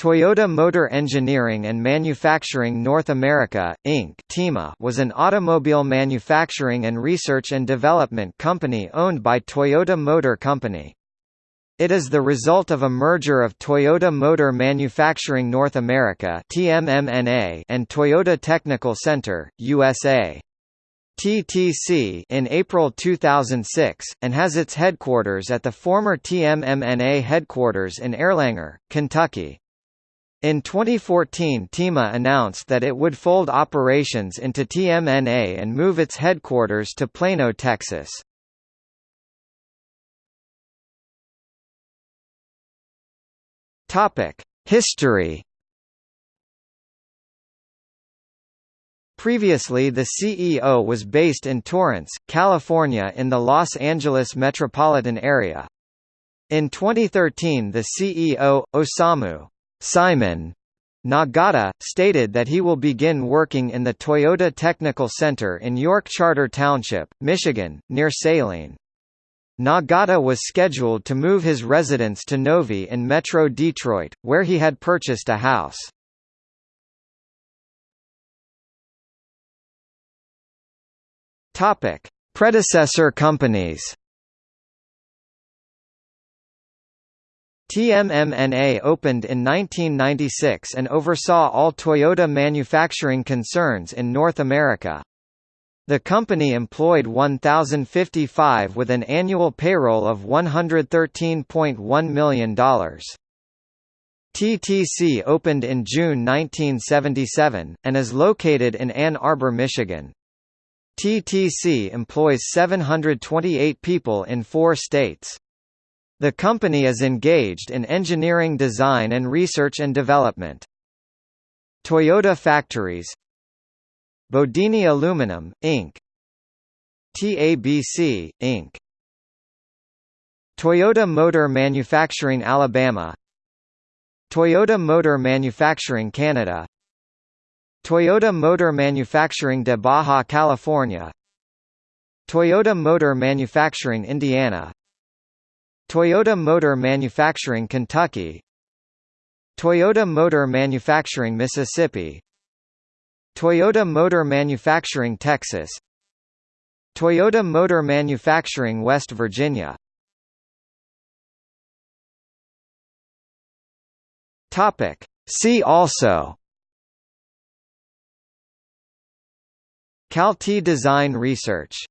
Toyota Motor Engineering and Manufacturing North America, Inc. was an automobile manufacturing and research and development company owned by Toyota Motor Company. It is the result of a merger of Toyota Motor Manufacturing North America and Toyota Technical Center, USA. TTC in April 2006, and has its headquarters at the former TMMNA headquarters in Erlanger, Kentucky. In 2014 TEMA announced that it would fold operations into TMNA and move its headquarters to Plano, Texas. History Previously the CEO was based in Torrance, California in the Los Angeles metropolitan area. In 2013 the CEO, Osamu Simon Nagata, stated that he will begin working in the Toyota Technical Center in York Charter Township, Michigan, near Saline. Nagata was scheduled to move his residence to Novi in Metro Detroit, where he had purchased a house. Predecessor companies TMMNA opened in 1996 and oversaw all Toyota manufacturing concerns in North America. The company employed 1,055 with an annual payroll of $113.1 million. TTC opened in June 1977, and is located in Ann Arbor, Michigan. TTC employs 728 people in four states. The company is engaged in engineering design and research and development. Toyota Factories Bodine Aluminum, Inc. TABC, Inc. Toyota Motor Manufacturing Alabama Toyota Motor Manufacturing Canada Toyota Motor Manufacturing de Baja California Toyota Motor Manufacturing Indiana Toyota Motor Manufacturing Kentucky. Toyota Motor Manufacturing Mississippi. Toyota Motor Manufacturing Texas. Toyota Motor Manufacturing West Virginia. Topic. See also. Calty Design Research